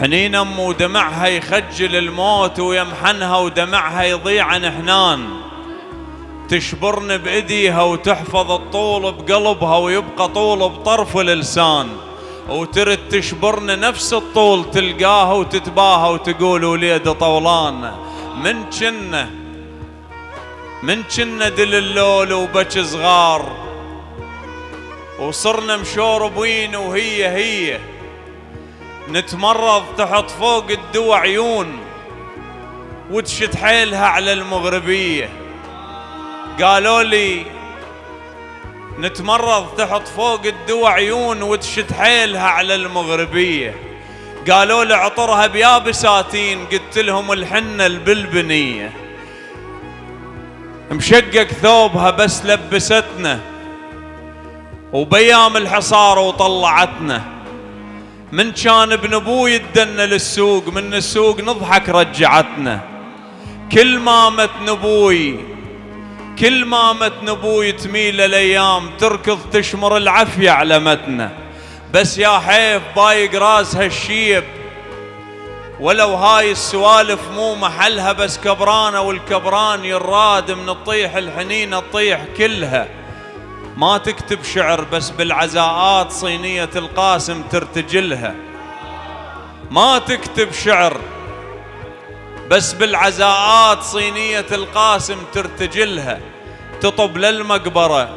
حنين ام ودمعها يخجل الموت ويمحنها ودمعها يضيع عن حنان. تشبرن بايديها وتحفظ الطول بقلبها ويبقى طول بطرف اللسان وترد تشبرن نفس الطول تلقاها وتتباهى وتقول وليد طولان. من جنة من جنة دل اللول وبك صغار. وصرنا مشوربين وهي هي. نتمرض تحط فوق الدوا عيون وتشد حيلها على المغربية. قالوا لي نتمرض تحط فوق الدوا عيون وتشد حيلها على المغربية. قالوا لي عطرها بيابساتين قلت لهم الحنة البلبنية. مشقق ثوبها بس لبستنا وبيام الحصار وطلعتنا. من كان ابن أبوي يدنا للسوق من السوق نضحك رجعتنا. كل ما مت نبوي كل ما مت نبوي تميل الأيام تركض تشمر العافية على متنا. بس يا حيف بايق راسها الشيب ولو هاي السوالف مو محلها بس كبرانة والكبران يراد من الطيح الحنين الطيح كلها. ما تكتب شعر بس بالعزاءات صينية القاسم ترتجلها. ما تكتب شعر بس بالعزاءات صينية القاسم ترتجلها. تطب للمقبرة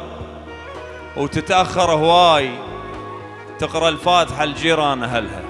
وتتأخر هواي. تقرأ الفاتحة لجيران أهلها.